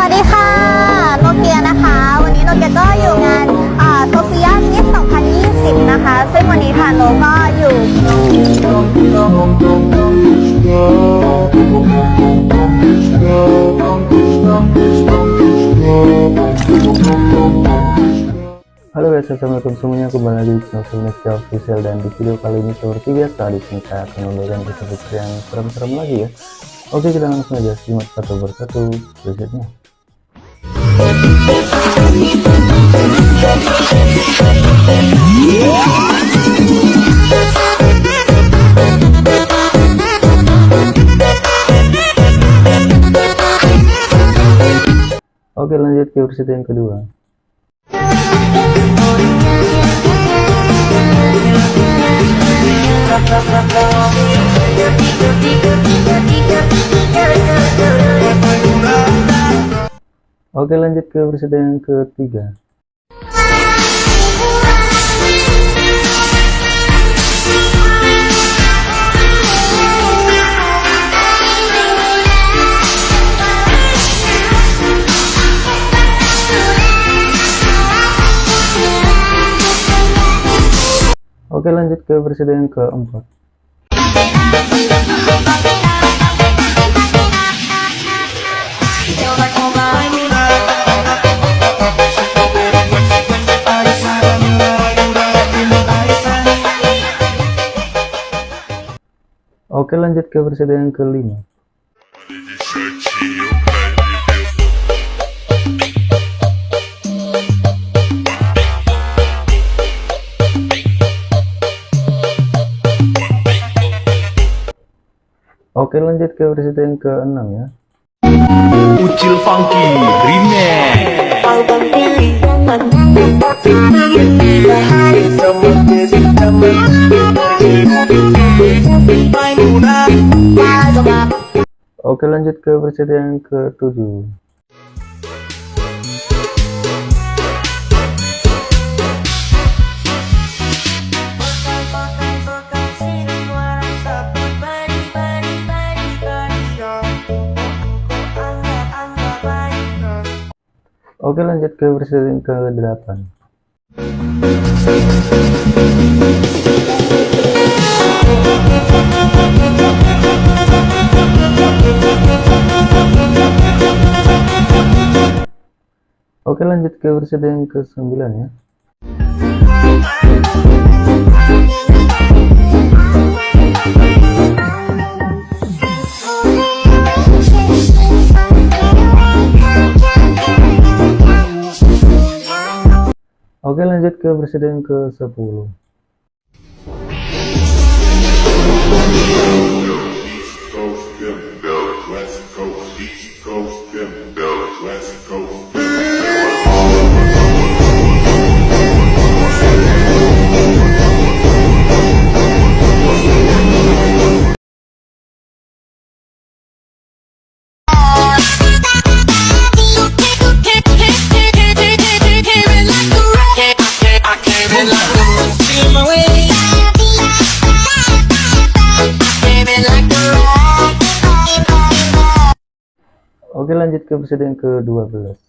วัสดีค่ะ โนเกียนะคะ วันนี้โนเกียก็อยู่งานโซเฟียมิส2020 นะคะ ซึ่งวันนี้ทางโนก็อยู่ Halo guys, assalamualaikum semuanya kembali lagi di channel Filmmaker Official dan di video kali ini seperti biasa di sini saya akan memberikan kisah yang serem-serem lagi ya. Oke kita langsung aja simak satu persatu berikutnya. Oke lanjut ke versi yang kedua. Oke lanjut ke versi yang ketiga. Oke lanjut ke versi yang keempat. Oke lanjut ke versi yang kelima. Oke lanjut ke versi yang keenam ya. Ucil Funky Oke lanjut ke versi yang ketujuh. Oke lanjut ke versi yang ke-8 Oke lanjut ke versi yang ke-9 ya. Oke lanjut ke versi yang ke-10 lanjut ke versi yang ke-12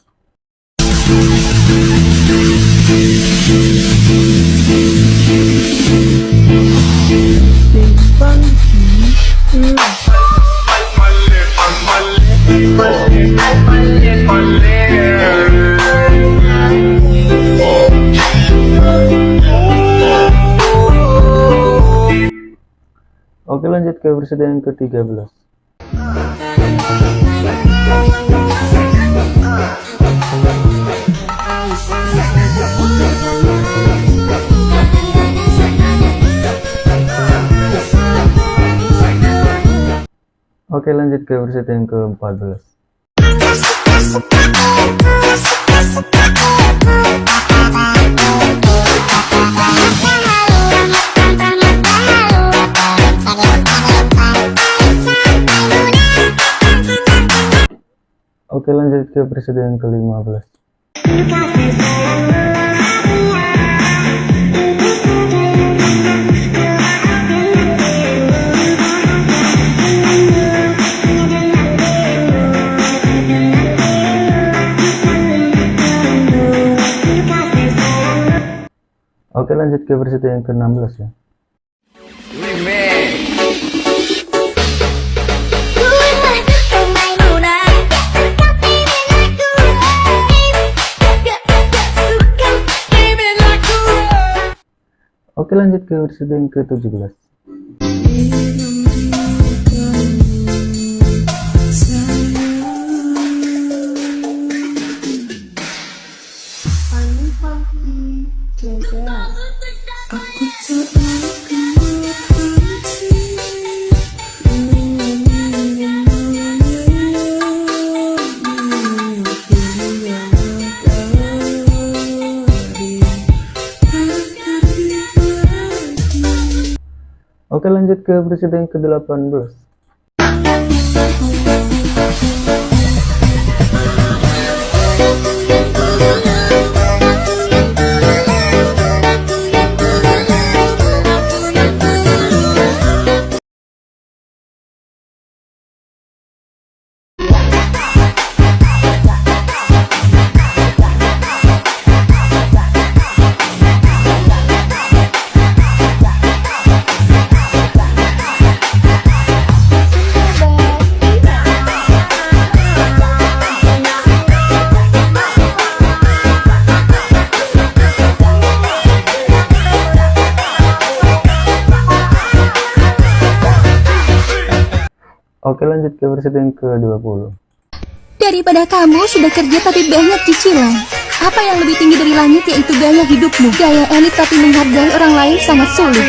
Oke lanjut ke yang ke-13 Oke lanjut ke versi yang ke-14 Oke lanjut ke versi yang ke-15 Lanjut ke versi yang ke-16 ya. Oke lanjut ke versi yang ke-17. Oke lanjut ke yang ke-18. Oke lanjut ke versi yang ke-20. Daripada kamu sudah kerja tapi banyak cicilan. Apa yang lebih tinggi dari langit yaitu gaya hidupmu. Gaya elit tapi menghargai orang lain sangat sulit.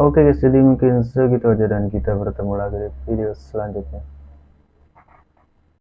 Oke guys, jadi mungkin segitu aja dan kita bertemu lagi di video selanjutnya.